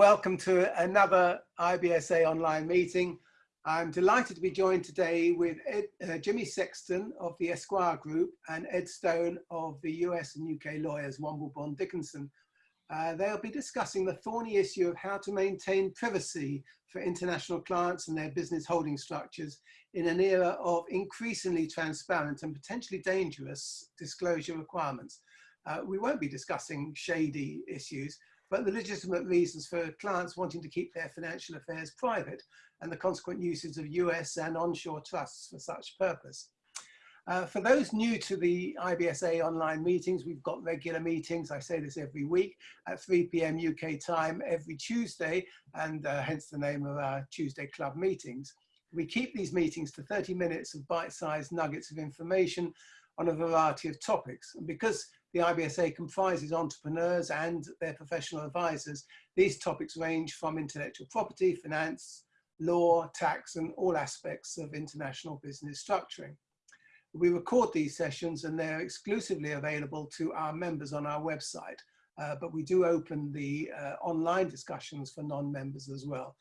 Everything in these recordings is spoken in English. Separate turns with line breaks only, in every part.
Welcome to another IBSA online meeting. I'm delighted to be joined today with Ed, uh, Jimmy Sexton of the Esquire Group and Ed Stone of the US and UK lawyers Womble Bond Dickinson. Uh, they'll be discussing the thorny issue of how to maintain privacy for international clients and their business holding structures in an era of increasingly transparent and potentially dangerous disclosure requirements. Uh, we won't be discussing shady issues, but the legitimate reasons for clients wanting to keep their financial affairs private and the consequent uses of US and onshore trusts for such purpose. Uh, for those new to the IBSA online meetings, we've got regular meetings. I say this every week at 3 p.m. UK time every Tuesday, and uh, hence the name of our Tuesday Club meetings. We keep these meetings to 30 minutes of bite-sized nuggets of information on a variety of topics. And because the IBSA comprises entrepreneurs and their professional advisors. These topics range from intellectual property, finance, law, tax, and all aspects of international business structuring. We record these sessions and they're exclusively available to our members on our website, uh, but we do open the uh, online discussions for non-members as well.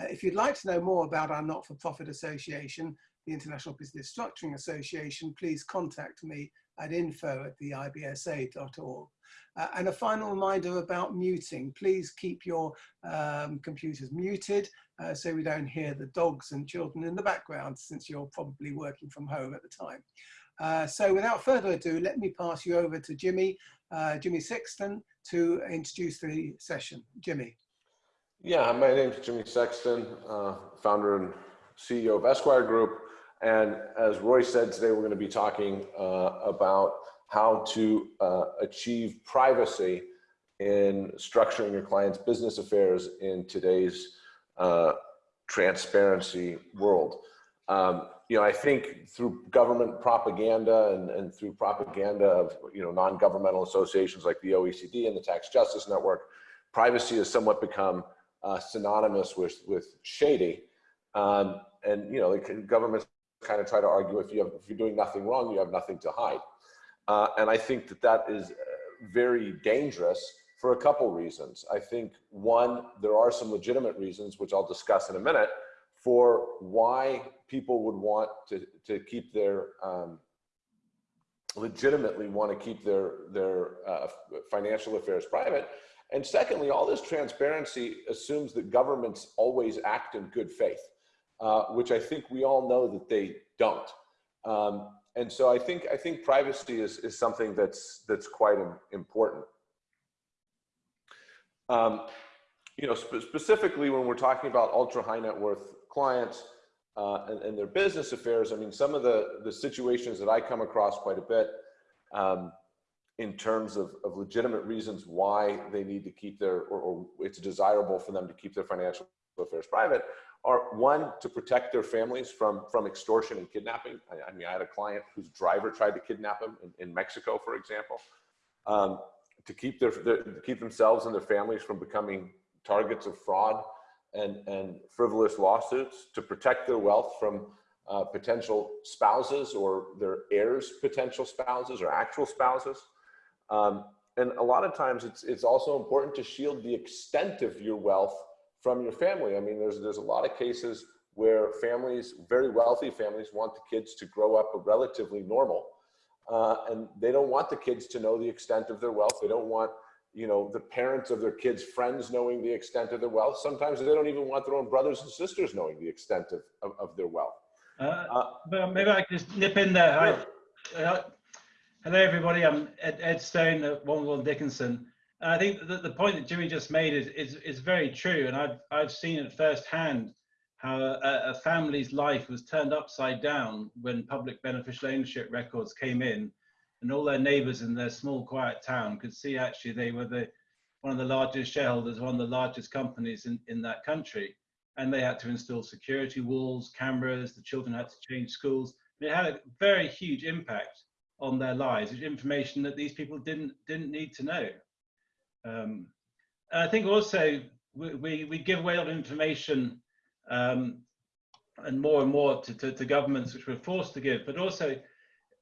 Uh, if you'd like to know more about our not-for-profit association, the International Business Structuring Association, please contact me at info at the ibsa.org. Uh, and a final reminder about muting. Please keep your um, computers muted uh, so we don't hear the dogs and children in the background since you're probably working from home at the time. Uh, so without further ado, let me pass you over to Jimmy, uh, Jimmy Sexton to introduce the session. Jimmy.
Yeah, my name is Jimmy Sexton, uh, founder and CEO of Esquire Group. And as Roy said, today we're going to be talking uh, about how to uh, achieve privacy in structuring your client's business affairs in today's uh, transparency world. Um, you know, I think through government propaganda and, and through propaganda of, you know, non-governmental associations like the OECD and the Tax Justice Network, privacy has somewhat become uh, synonymous with, with shady. Um, and, you know, the governments kind of try to argue if you have if you're doing nothing wrong, you have nothing to hide. Uh, and I think that that is uh, very dangerous for a couple reasons. I think one, there are some legitimate reasons, which I'll discuss in a minute, for why people would want to, to keep their, um, legitimately want to keep their, their uh, financial affairs private. And secondly, all this transparency assumes that governments always act in good faith uh, which I think we all know that they don't. Um, and so I think I think privacy is is something that's that's quite important. Um, you know, spe specifically when we're talking about ultra high net worth clients uh, and, and, their business affairs, I mean, some of the the situations that I come across quite a bit um, in terms of, of legitimate reasons why they need to keep their or, or it's desirable for them to keep their financial affairs private are one to protect their families from from extortion and kidnapping. I, I mean, I had a client whose driver tried to kidnap him in, in Mexico, for example, um, to keep their, their to keep themselves and their families from becoming targets of fraud and and frivolous lawsuits, to protect their wealth from uh, potential spouses or their heirs, potential spouses or actual spouses. Um, and a lot of times it's, it's also important to shield the extent of your wealth from your family. I mean, there's, there's a lot of cases where families, very wealthy families want the kids to grow up relatively normal. Uh, and they don't want the kids to know the extent of their wealth. They don't want, you know, the parents of their kids' friends knowing the extent of their wealth. Sometimes they don't even want their own brothers and sisters knowing the extent of, of, of their wealth.
Uh, uh, maybe I can just nip in there. Sure. Uh, hello, everybody. I'm Ed, Ed Stone at Womble Dickinson. I think that the point that Jimmy just made is, is, is very true. And I've, I've seen it firsthand how a, a, family's life was turned upside down when public beneficial ownership records came in and all their neighbors in their small quiet town could see actually they were the one of the largest shareholders, one of the largest companies in, in that country. And they had to install security walls, cameras, the children had to change schools. It had a very huge impact on their lives, information that these people didn't didn't need to know. Um, I think also we, we, we, give away a lot of information um, and more and more to, to, to, governments which we're forced to give, but also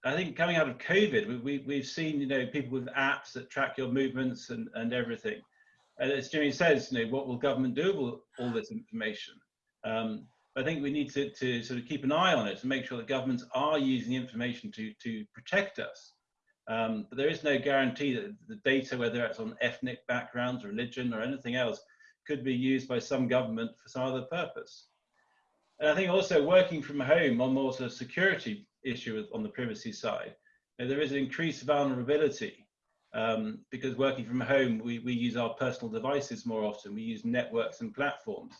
I think coming out of COVID, we, we, we've seen, you know, people with apps that track your movements and, and everything. And as Jimmy says, you know, what will government do with all, all this information? Um, I think we need to, to sort of keep an eye on it and make sure that governments are using the information to, to protect us. Um, but there is no guarantee that the data, whether it's on ethnic backgrounds, religion, or anything else, could be used by some government for some other purpose. And I think also working from home on more sort of security issue on the privacy side, you know, there is an increased vulnerability um, because working from home, we, we use our personal devices more often. We use networks and platforms.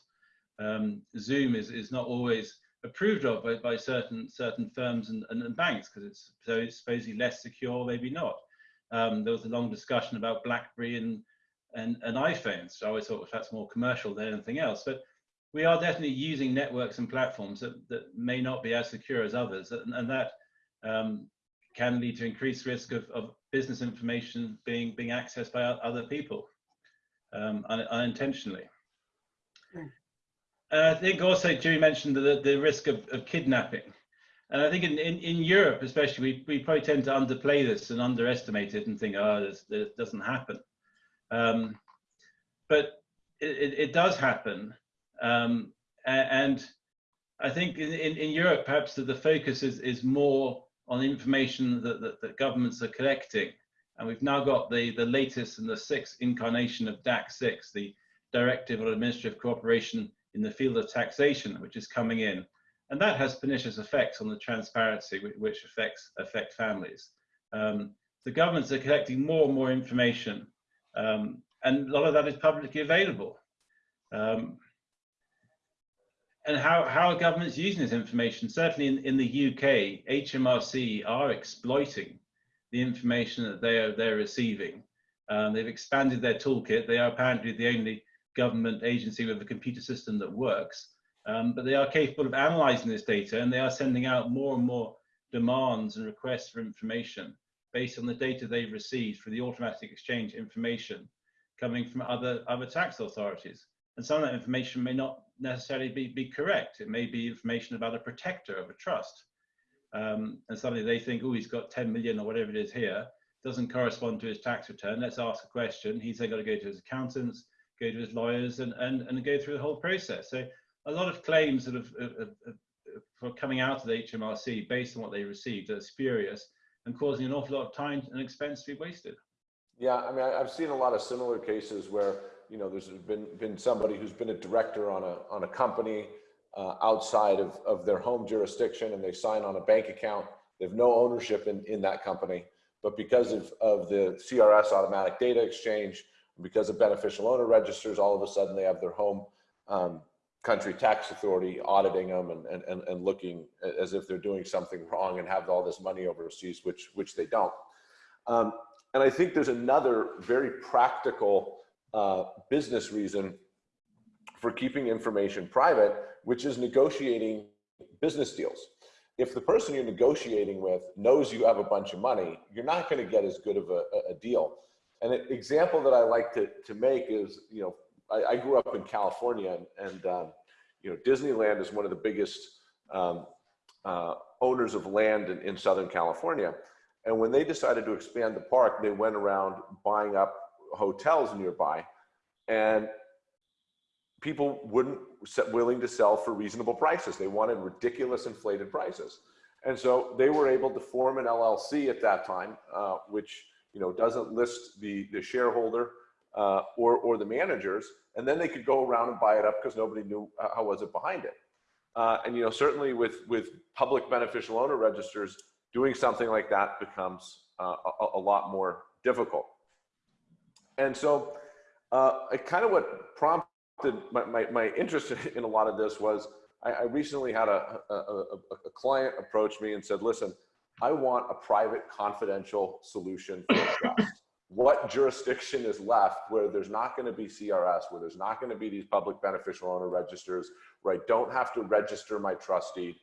Um, Zoom is, is not always approved of by, by certain certain firms and, and, and banks because it's so it's supposedly less secure, maybe not. Um, there was a long discussion about BlackBerry and and, and iPhones. So I always thought well, that's more commercial than anything else. But we are definitely using networks and platforms that, that may not be as secure as others, and, and that um, can lead to increased risk of, of business information being being accessed by other people um, un, unintentionally. Mm. I think also Jimmy mentioned the, the risk of, of kidnapping. And I think in, in, in, Europe, especially, we, we probably tend to underplay this and underestimate it and think, oh, this, this doesn't happen. Um, but it, it, does happen. Um, and I think in, in, in Europe, perhaps the, the focus is, is more on information that, that, that, governments are collecting. And we've now got the, the latest and the sixth incarnation of DAC 6, the Directive on Administrative Cooperation in the field of taxation, which is coming in. And that has pernicious effects on the transparency, which affects affect families. Um, the governments are collecting more and more information um, and a lot of that is publicly available. Um, and how, how are governments using this information? Certainly in, in the UK, HMRC are exploiting the information that they are they're receiving. Um, they've expanded their toolkit. They are apparently the only government agency with a computer system that works. Um, but they are capable of analyzing this data and they are sending out more and more demands and requests for information based on the data they've received for the automatic exchange information coming from other, other tax authorities. And some of that information may not necessarily be, be correct. It may be information about a protector of a trust. Um, and suddenly they think, oh, he's got 10 million or whatever it is here, doesn't correspond to his tax return. Let's ask a question. He's then got to go to his accountants, go to his lawyers, and, and, and go through the whole process. So a lot of claims that have, have, have, for coming out of the HMRC based on what they received are spurious and causing an awful lot of time and expense to be wasted.
Yeah, I mean, I've seen a lot of similar cases where you know there's been been somebody who's been a director on a on a company uh, outside of of their home jurisdiction, and they sign on a bank account. They have no ownership in in that company, but because of of the CRS automatic data exchange, because of beneficial owner registers, all of a sudden they have their home um, country tax authority auditing them and, and, and looking as if they're doing something wrong and have all this money overseas, which, which they don't. Um, and I think there's another very practical uh, business reason for keeping information private, which is negotiating business deals. If the person you're negotiating with knows you have a bunch of money, you're not going to get as good of a, a deal. An example that I like to, to make is, you know, I, I grew up in California, and, and um, you know Disneyland is one of the biggest um, uh, owners of land in, in Southern California. And when they decided to expand the park, they went around buying up hotels nearby, and people wouldn't willing to sell for reasonable prices. They wanted ridiculous inflated prices, and so they were able to form an LLC at that time, uh, which you know doesn't list the the shareholder uh, or, or the managers, and then they could go around and buy it up because nobody knew how was it behind it. Uh, and you know, certainly with, with public beneficial owner registers, doing something like that becomes uh, a, a, lot more difficult. And so uh, kind of what prompted my, my, my, interest in a lot of this was I, I recently had a, a, a, client approach me and said, listen, I want a private confidential solution for trust what jurisdiction is left where there's not going to be CRS, where there's not going to be these public beneficial owner registers, where I don't have to register my trustee.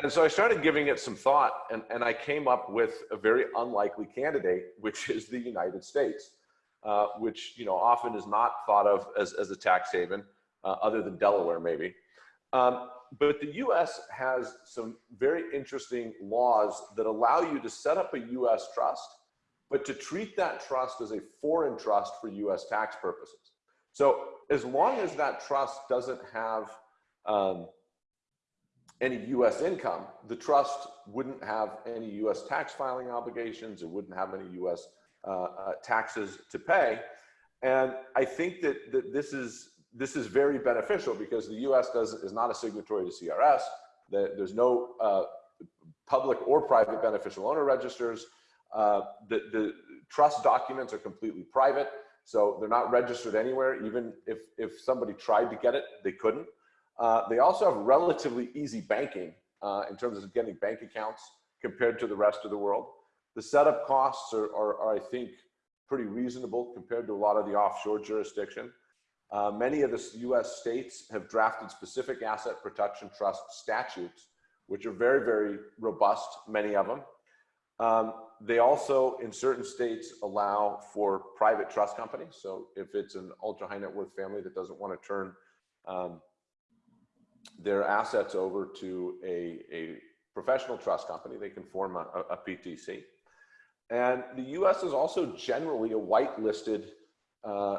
And so I started giving it some thought and, and I came up with a very unlikely candidate, which is the United States, uh, which you know often is not thought of as, as a tax haven, uh, other than Delaware maybe. Um, but the US has some very interesting laws that allow you to set up a US trust but to treat that trust as a foreign trust for US tax purposes. So as long as that trust doesn't have um, any U.S. income, the trust wouldn't have any U.S. tax filing obligations. It wouldn't have any U.S. Uh, uh, taxes to pay. And I think that, that this is this is very beneficial because the U.S. does is not a signatory to CRS. There's no uh, public or private beneficial owner registers. Uh, the, the trust documents are completely private, so they're not registered anywhere. Even if if somebody tried to get it, they couldn't. Uh, they also have relatively easy banking uh, in terms of getting bank accounts compared to the rest of the world. The setup costs are, are, are I think, pretty reasonable compared to a lot of the offshore jurisdiction. Uh, many of the US states have drafted specific asset protection trust statutes, which are very, very robust, many of them. Um, they also, in certain states, allow for private trust companies. So if it's an ultra high net worth family that doesn't want to turn um, their assets over to a, a professional trust company, they can form a, a PTC. And the US is also generally a whitelisted uh,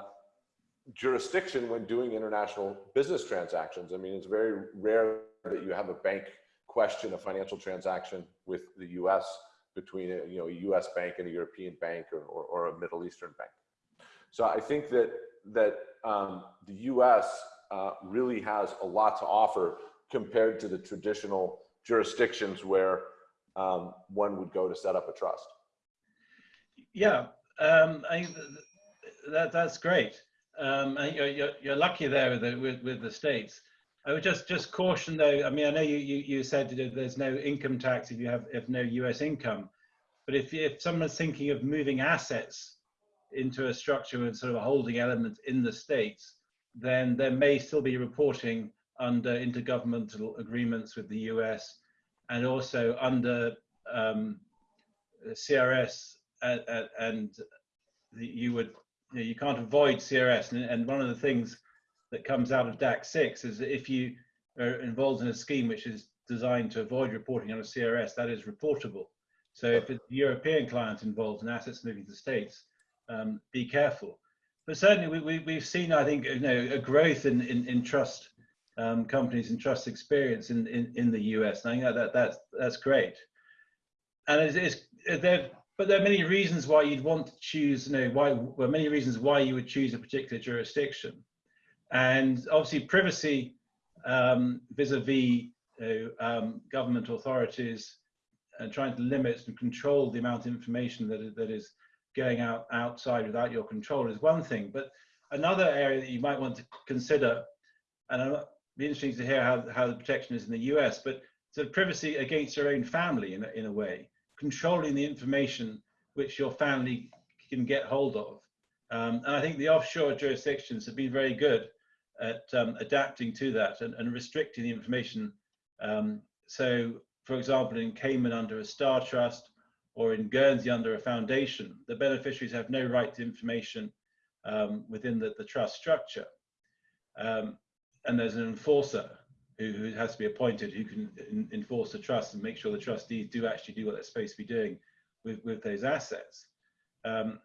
jurisdiction when doing international business transactions. I mean, it's very rare that you have a bank question a financial transaction with the US between a, you know, a US bank and a European bank or, or, or a Middle Eastern bank. So I think that, that um, the US uh, really has a lot to offer compared to the traditional jurisdictions where um, one would go to set up a trust.
Yeah, um, I, that, that's great. Um, you're, you're, lucky there with the, with, with the states. I would just just caution though. I mean, I know you you, you said there's no income tax if you have if no U.S. income, but if if someone's thinking of moving assets into a structure with sort of a holding element in the states, then there may still be reporting under intergovernmental agreements with the US and also under um, CRS and, and the, you would you, know, you, can't avoid CRS and, and, one of the things that comes out of DAC 6 is that if you are involved in a scheme which is designed to avoid reporting on a CRS that is reportable so if a European client involved in assets moving to the States um, be careful but certainly we, we, have seen, I think, you know, a growth in, in, in trust um, companies and trust experience in, in, in the US. And I think that, that that's, that's great. And it's, it's there, but there are many reasons why you'd want to choose, you know, why, well, many reasons why you would choose a particular jurisdiction. And obviously privacy um, vis-a-vis -vis, you know, um, government authorities and trying to limit and control the amount of information that, that is going out outside without your control is one thing. But another area that you might want to consider, and it'd be interesting to hear how, how the protection is in the US, but sort of privacy against your own family in in a way, controlling the information which your family can get hold of. Um, and I think the offshore jurisdictions have been very good at um, adapting to that and, and, restricting the information. Um, so, for example, in Cayman under a star trust, or in Guernsey under a foundation, the beneficiaries have no right to information um, within the, the, trust structure. Um, and there's an enforcer who, has to be appointed who can enforce the trust and make sure the trustees do actually do what they're supposed to be doing with, with those assets. Um,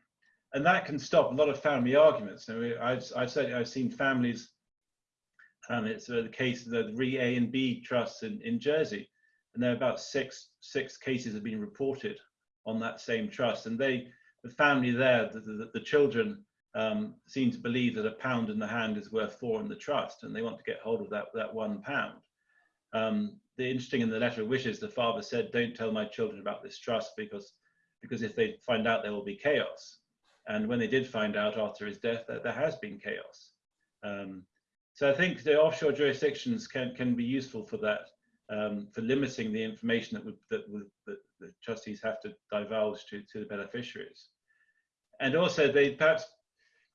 and that can stop a lot of family arguments. Now, I've, I've, said, I've seen families, and it's uh, the case of the re A and B trusts in, in Jersey, and there are about six, six cases have been reported on that same trust. And they, the family there, the, the, the children um, seem to believe that a pound in the hand is worth four in the trust, and they want to get hold of that, that one pound. Um, the interesting in the letter of wishes, the father said, don't tell my children about this trust because, because if they find out, there will be chaos. And when they did find out after his death, that there has been chaos. Um, so I think the offshore jurisdictions can, can be useful for that um, for limiting the information that, would, that, would, that the trustees have to divulge to, to the beneficiaries. And also they perhaps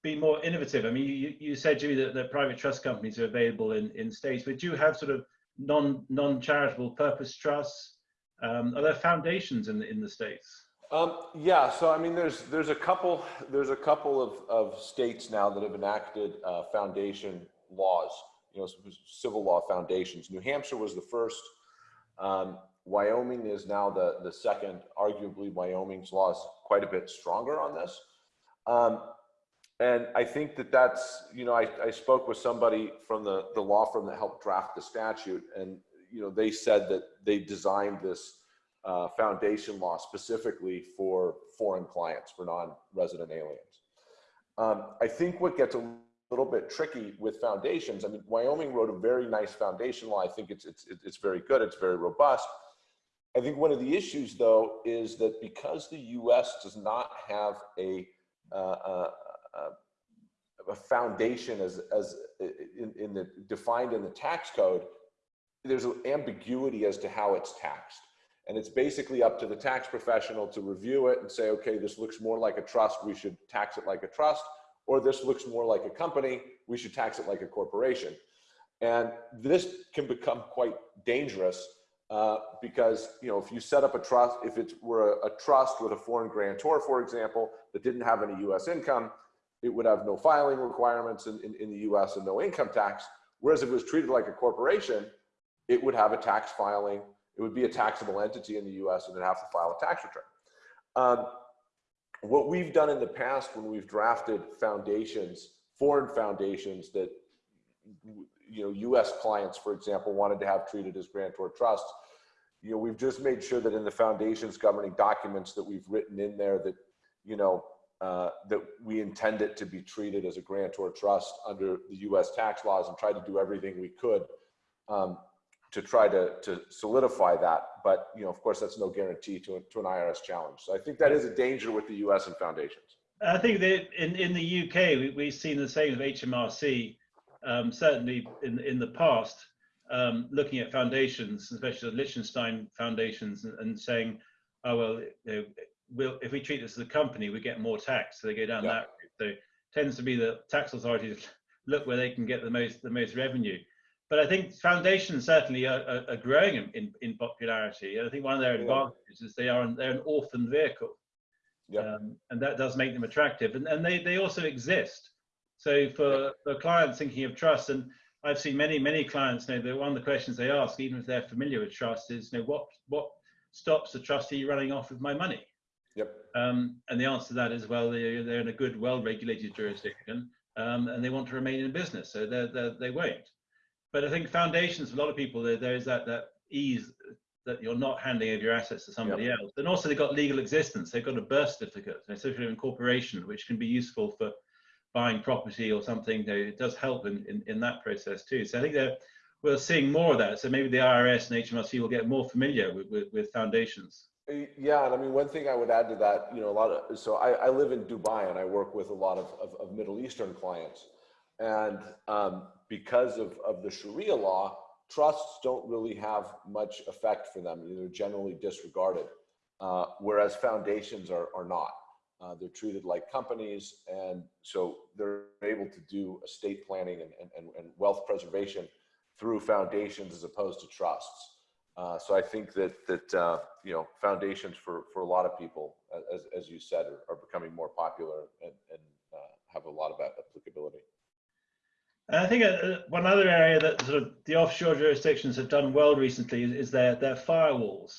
be more innovative. I mean, you, you said, Jimmy, that, private trust companies are available in, in states, but do you have sort of non, non-charitable purpose trusts? Um, are there foundations in the, in the states?
Um, yeah, so I mean, there's there's a couple there's a couple of, of states now that have enacted uh, foundation laws you know, civil law foundations. New Hampshire was the first. Um, Wyoming is now the, the second. Arguably, Wyoming's law is quite a bit stronger on this. Um, And I think that that's, you know, I, I spoke with somebody from the, the law firm that helped draft the statute and, you know, they said that they designed this uh, foundation law specifically for foreign clients, for non-resident aliens. Um, I think what gets a little bit tricky with foundations, I mean, Wyoming wrote a very nice foundation law. I think it's, it's, it's very good. It's very robust. I think one of the issues though, is that because the US does not have a, uh, uh, a foundation as, as in, in the defined in the tax code, there's an ambiguity as to how it's taxed. And it's basically up to the tax professional to review it and say, okay, this looks more like a trust, we should tax it like a trust, or this looks more like a company, we should tax it like a corporation. And this can become quite dangerous uh, because, you know, if you set up a trust, if it were a, a trust with a foreign grantor, for example, that didn't have any US income, it would have no filing requirements in, in, in the US and no income tax. Whereas if it was treated like a corporation, it would have a tax filing it would be a taxable entity in the US and then have to file a tax return. Um, what we've done in the past when we've drafted foundations, foreign foundations that you know US clients, for example, wanted to have treated as grantor trusts, you know, we've just made sure that in the foundation's governing documents that we've written in there that, you know, uh, that we intend it to be treated as a grantor trust under the US tax laws and try to do everything we could um, to try to, to solidify that. But, you know, of course, that's no guarantee to, to an IRS challenge. So I think that is a danger with the US and foundations.
I think that in, in the UK, we, we've seen the same with HMRC, um, certainly in, in the past, um, looking at foundations, especially the Liechtenstein foundations, and, and saying, oh, well, you know, we'll, if we treat this as a company, we get more tax. So they go down yeah. that route. So it tends to be the tax authorities look where they can get the most, the most revenue but I think foundations certainly are, are, are growing in, in, in, popularity. And I think one of their advantages is they are an, they're an orphan vehicle,
yeah.
Um, and that does make them attractive. And, and they, they also exist. So for, for clients thinking of trust, and I've seen many many clients know that one of the questions they ask, even if they're familiar with trust, is you know what what stops the trustee running off with my money?
Yep.
Um, and the answer to that is well, they're, they're in a good, well-regulated jurisdiction, um, and they want to remain in business, so they're, they're, they won't but I think foundations, for a lot of people, there, there is that, that ease that you're not handing over your assets to somebody yep. else. And also they've got legal existence. They've got a birth certificate, a certificate of incorporation, which can be useful for buying property or something. It does help in, in, in that process too. So I think that we're seeing more of that. So maybe the IRS and HMRC will get more familiar with, with, with foundations.
Yeah, and I mean, one thing I would add to that, you know, a lot of, so I, I live in Dubai and I work with a lot of, of, of Middle Eastern clients. And um, because of, of the Sharia law, trusts don't really have much effect for them. They're generally disregarded, uh, whereas foundations are, are not. Uh, they're treated like companies, and so they're able to do estate planning and, and, and wealth preservation through foundations as opposed to trusts. Uh, so I think that that uh, you know foundations for for a lot of people, as as you said, are, are becoming more popular and, and uh, have a lot of applicability.
And I think uh, one other area that sort of the offshore jurisdictions have done well recently is, is their their firewalls.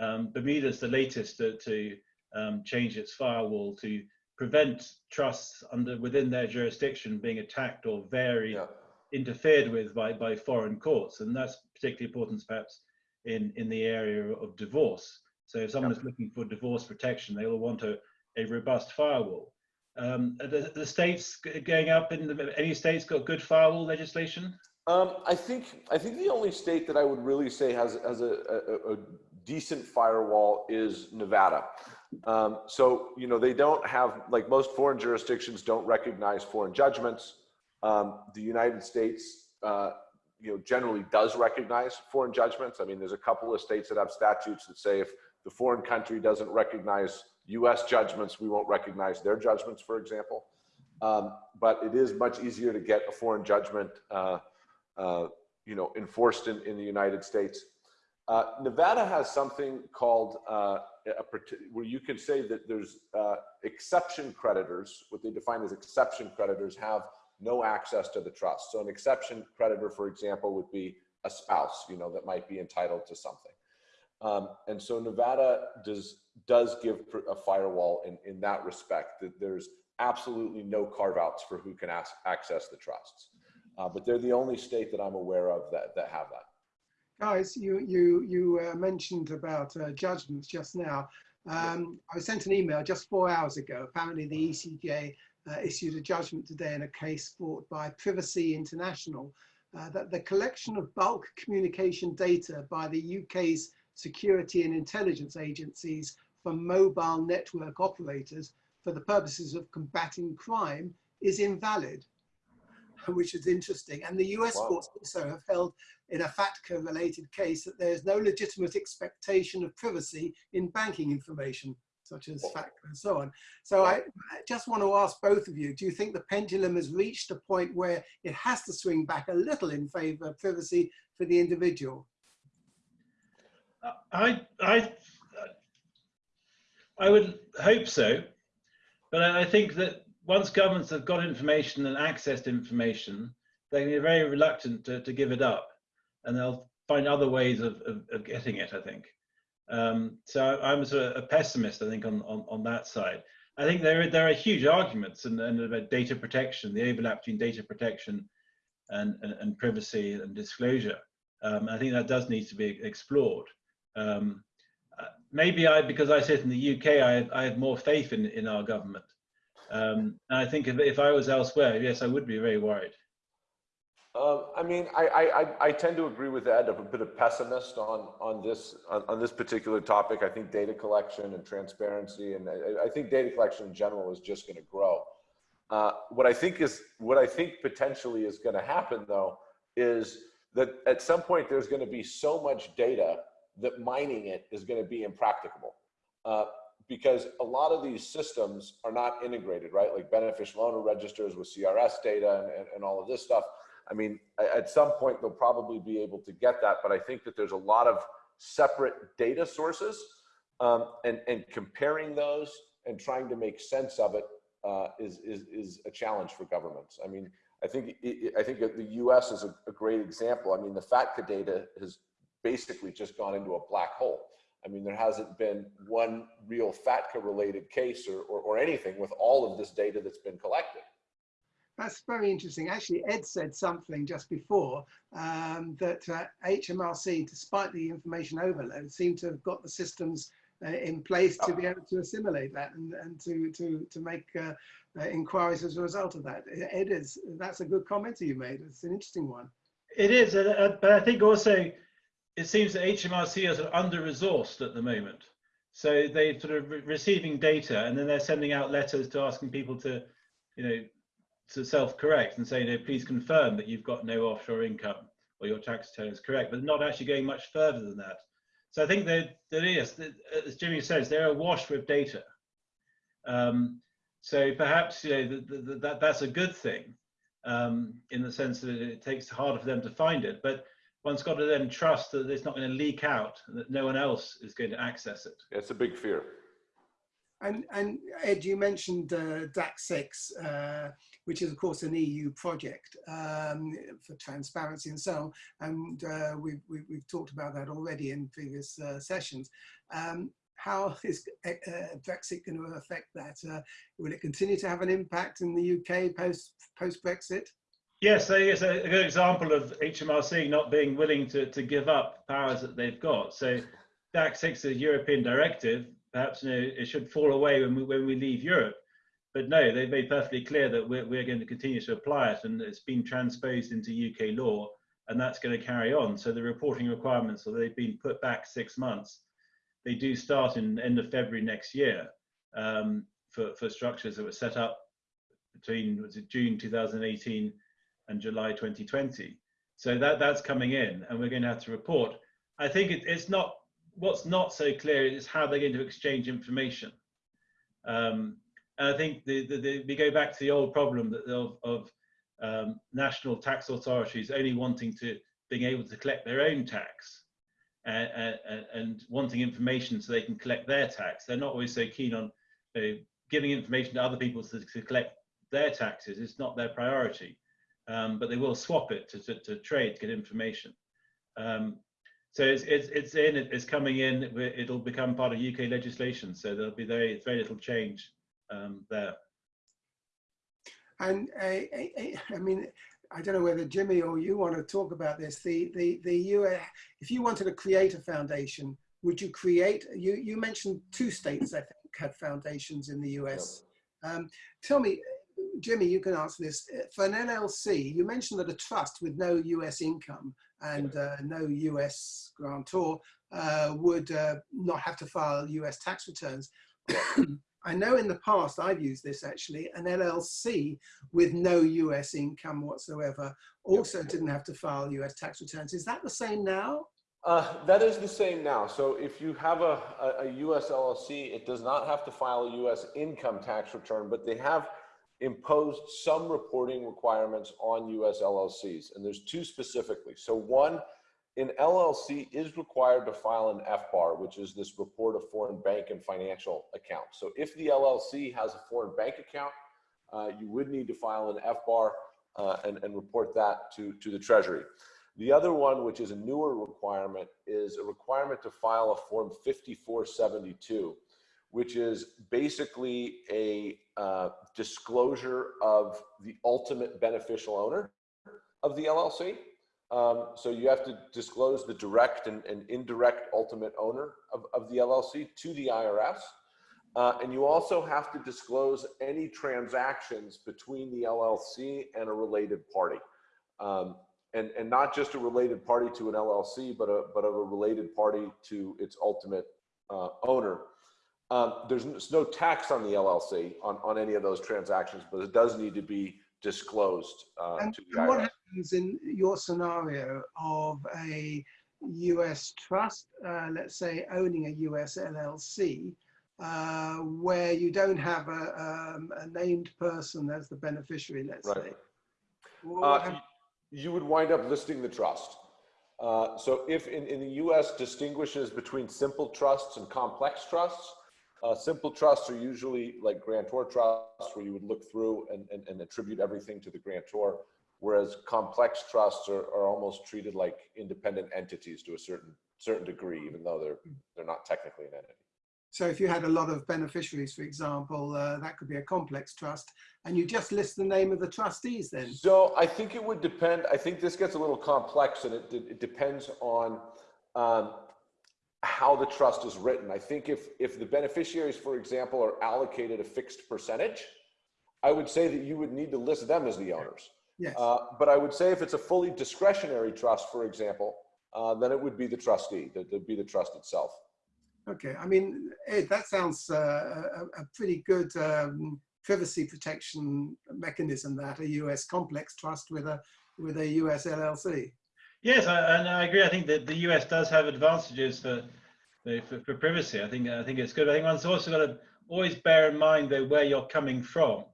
Um, Bermuda's the latest to, to um, change its firewall to prevent trusts under within their jurisdiction being attacked or very yeah. interfered with by by foreign courts, and that's particularly important perhaps in in the area of divorce. So if someone yeah. is looking for divorce protection, they will want a, a robust firewall. Um, the, the states going up in the, any states got good firewall legislation?
Um, I think I think the only state that I would really say has has a, a, a decent firewall is Nevada. Um, so you know they don't have like most foreign jurisdictions don't recognize foreign judgments. Um, the United States, uh, you know, generally does recognize foreign judgments. I mean, there's a couple of states that have statutes that say if the foreign country doesn't recognize US judgments, we won't recognize their judgments, for example. Um, but it is much easier to get a foreign judgment, uh, uh, you know, enforced in, in the United States. Uh, Nevada has something called uh, a, where you can say that there's uh, exception creditors, what they define as exception creditors have no access to the trust. So an exception creditor, for example, would be a spouse, you know, that might be entitled to something. Um, and so Nevada does does give a firewall in, in that respect that there's absolutely no carve outs for who can ask, access the trusts. Uh, but they're the only state that I'm aware of that, that have that.
Guys, you you you uh, mentioned about uh, judgments just now. Um, I was sent an email just four hours ago. Apparently, the ECJ uh, issued a judgment today in a case brought by Privacy International uh, that the collection of bulk communication data by the UK's security and intelligence agencies from mobile network operators for the purposes of combating crime is invalid, which is interesting. And the US
Wow.
courts also have held in a FATCA related case that there is no legitimate expectation of privacy in banking information, such as FATCA and so on. So I, I just want to ask both of you, do you think the pendulum has reached a point where it has to swing back a little in favor of privacy for the individual?
I, I, I would hope so, but I I think that once governments have got information and access to information, they're be very reluctant to, to give it up, and they'll find other ways of, of, of getting it. I think. Um, so I'm sort of a pessimist. I think on, on, on that side. I think there are, there are huge arguments and, and about data protection, the overlap between data protection and, and, and privacy and disclosure. Um, I think that does need to be explored. Um, uh, maybe I, because I sit in the UK, I, I have more faith in, in our government. Um, and I think if, if I was elsewhere, yes, I would be very worried.
Um, I mean, I, I, I- I tend to agree with Ed. I'm a bit of pessimist on, on this, on, on this particular topic. I think data collection and transparency, and I, I think data collection in general is just going to grow. Uh, what I think is, what I think potentially is going to happen though, is that at some point there's going to be so much data that mining it is going to be impracticable. Uh, because a lot of these systems are not integrated, right? Like beneficial owner registers with CRS data and, and, and all of this stuff. I mean, at some point they'll probably be able to get that, but I think that there's a lot of separate data sources um, and, and comparing those and trying to make sense of it uh, is, is, is a challenge for governments. I mean, I think, i- think the US is a, a great example. I mean, the FATCA data has basically just gone into a black hole. I mean, there hasn't been one real FATCA related case or, or, or anything with all of this data that's been collected.
That's very interesting. Actually, Ed said something just before um, that uh, HMRC, despite the information overload, seemed to have got the systems uh, in place to be able to assimilate that and, and to, to, to make uh, uh, inquiries as a result of that. Ed is, that's a good comment you made. It's an interesting one.
It is, uh, but I think also it seems that HMRC is under-resourced at the moment. So they're sort of re- receiving data and then they're sending out letters to asking people to, you know, to self-correct and say, you know, please confirm that you've got no offshore income or your tax return is correct, but not actually going much further than that. So I think that there is, that, as Jimmy says, they're awash with data. Um, so perhaps you know the, the, that that's a good thing um, in the sense that it takes harder for them to find it, but one's got to then trust that it's not going to leak out, and that no one else is going to access it.
It's a big fear.
And, and Ed, you mentioned uh, DAC6, uh, which is of course an EU project um, for transparency and so on. And uh, we've, we've, talked about that already in previous uh, sessions. Um, how is uh, Brexit going to affect that? Uh, will it continue to have an impact in the UK post post Brexit?
Yes, it's a, a good example of HMRC not being willing to, to give up powers that they've got. So DAC 6 is a European directive. Perhaps you know, it should fall away when we, when we leave Europe. But no, they've made perfectly clear that we're, we're going to continue to apply it and it's been transposed into UK law and that's going to carry on. So the reporting requirements, so they've been put back six months. They do start in end of February next year um, for, for structures that were set up between was it June 2018 and July 2020. So that that's coming in, and we're going to have to report. I think it, it's not what's not so clear is how they're going to exchange information. Um, and I think the, the, the, we go back to the old problem of, of um, national tax authorities only wanting to being able to collect their own tax and, and, and wanting information so they can collect their tax. They're not always so keen on you know, giving information to other people to, to collect their taxes. It's not their priority um, but they will swap it to, to, to trade to get information. Um, so it's, it's, it's in, it's coming in, it'll become part of UK legislation. So there'll be very, very little change um, there.
And uh, I, I mean, I don't know whether Jimmy or you want to talk about this. The the the US, if you wanted to create a foundation, would you create? You you mentioned two states I think had foundations in the US. Um, tell me, Jimmy, you can answer this. For an LLC, you mentioned that a trust with no US income and uh, no US grantor uh, would uh, not have to file US tax returns. I know in the past I've used this actually, an LLC with no US income whatsoever also didn't have to file US tax returns. Is that the same now?
Uh, that is the same now. So if you have a, a, a, US LLC, it does not have to file a US income tax return, but they have imposed some reporting requirements on US LLCs. And there's two specifically. So one, an LLC is required to file an FBAR, which is this report of foreign bank and financial accounts. So if the LLC has a foreign bank account, uh, you would need to file an FBAR uh, and, and report that to, to the Treasury. The other one, which is a newer requirement, is a requirement to file a Form 5472, which is basically a uh, disclosure of the ultimate beneficial owner of the LLC. Um, so you have to disclose the direct and, and indirect ultimate owner of, of, the LLC to the IRS. Uh, and you also have to disclose any transactions between the LLC and a related party. Um, and, and not just a related party to an LLC, but a, but of a related party to its ultimate uh, owner. Um, there's no tax on the LLC on, on any of those transactions, but it does need to be disclosed uh, to the
what happens in your scenario of a US trust, uh, let's say owning a US LLC, uh, where you don't have a, um, a, named person as the beneficiary, let's
right.
say?
Uh, you would wind up listing the trust. Uh, so if in, in the US distinguishes between simple trusts and complex trusts, uh, simple trusts are usually like grantor trusts where you would look through and, and, and attribute everything to the grantor, whereas complex trusts are, are almost treated like independent entities to a certain certain degree, even though they're they're not technically an entity.
So if you had a lot of beneficiaries, for example, uh, that could be a complex trust, and you just list the name of the trustees then?
So I think it would depend. I think this gets a little complex, and it, it depends on um, how the trust is written. I think if, if the beneficiaries, for example, are allocated a fixed percentage, I would say that you would need to list them as the owners.
Yes.
Uh, but I would say if it's a fully discretionary trust, for example, uh, then it would be the trustee, that would be the trust itself.
Okay, I mean, Ed, that sounds uh, a, a, pretty good um, privacy protection mechanism that a US complex trust with a with a US LLC.
Yes, I, and I agree. I think that the US does have advantages for, for, for privacy. I think I think it's good. I think one's also got to always bear in mind though where you're coming from,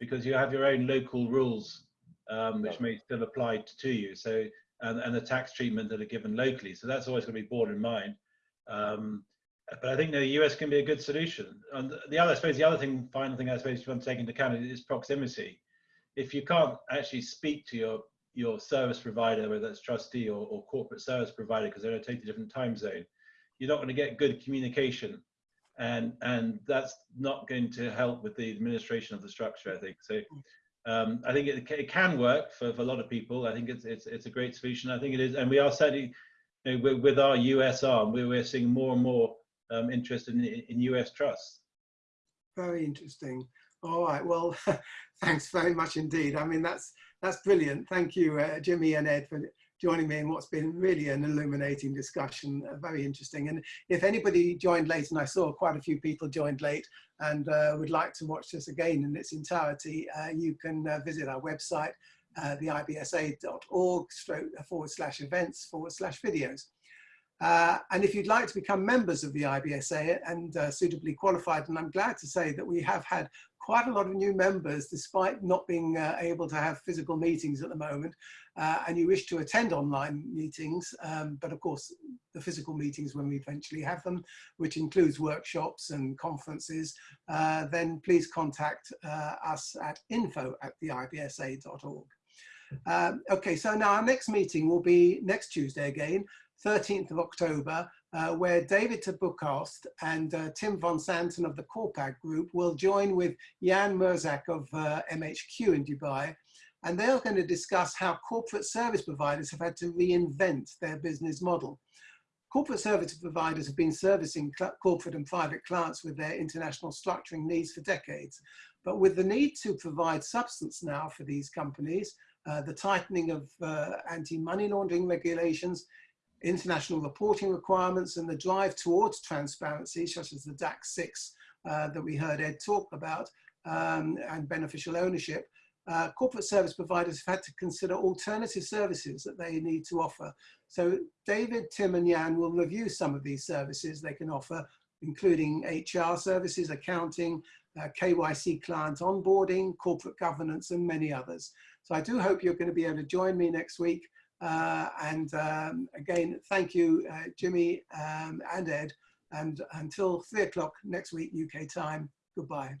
because you have your own local rules, um, which may still apply to you. So and, and the tax treatment that are given locally. So that's always going to be borne in mind. Um, but I think the US can be a good solution. And the other, I suppose, the other thing, final thing, I suppose, you want to take into account is proximity. If you can't actually speak to your your service provider, whether that's trustee or, or corporate service provider, because they're in a totally different time zone, you're not going to get good communication, and and that's not going to help with the administration of the structure. I think so. Um, I think it, it can work for, for a lot of people. I think it's it's it's a great solution. I think it is, and we are certainly you know, with, with our US arm, we're, we're seeing more and more um, interest in, in US trusts.
Very interesting. All right. Well, thanks very much indeed. I mean, that's that's brilliant. Thank you, uh, Jimmy and Ed, for joining me in what's been really an illuminating discussion. Uh, very interesting. And if anybody joined late, and I saw quite a few people joined late and uh, would like to watch this again in its entirety, uh, you can uh, visit our website, uh, theibsa.org forward slash events forward slash videos. Uh, and if you'd like to become members of the IBSA and uh, suitably qualified, and I'm glad to say that we have had quite a lot of new members despite not being uh, able to have physical meetings at the moment, uh, and you wish to attend online meetings, um, but of course the physical meetings when we eventually have them, which includes workshops and conferences, uh, then please contact uh, us at info at theibsa.org. Um, okay, so now our next meeting will be next Tuesday again, 13th of October, uh, where David Tabukost and uh, Tim von Santen of the Corpag Group will join with Jan Merzak of uh, MHQ in Dubai. And they're going to discuss how corporate service providers have had to reinvent their business model. Corporate service providers have been servicing corporate and private clients with their international structuring needs for decades. But with the need to provide substance now for these companies, uh, the tightening of uh, anti-money laundering regulations, international reporting requirements, and the drive towards transparency, such as the DAC 6 uh, that we heard Ed talk about, um, and beneficial ownership, uh, corporate service providers have had to consider alternative services that they need to offer. So David, Tim and Jan will review some of these services they can offer, including HR services, accounting, uh, KYC client onboarding, corporate governance, and many others. So I do hope you're going to be able to join me next week. Uh, and um, again, thank you, uh, Jimmy um, and Ed. And until three o'clock next week, UK time, goodbye.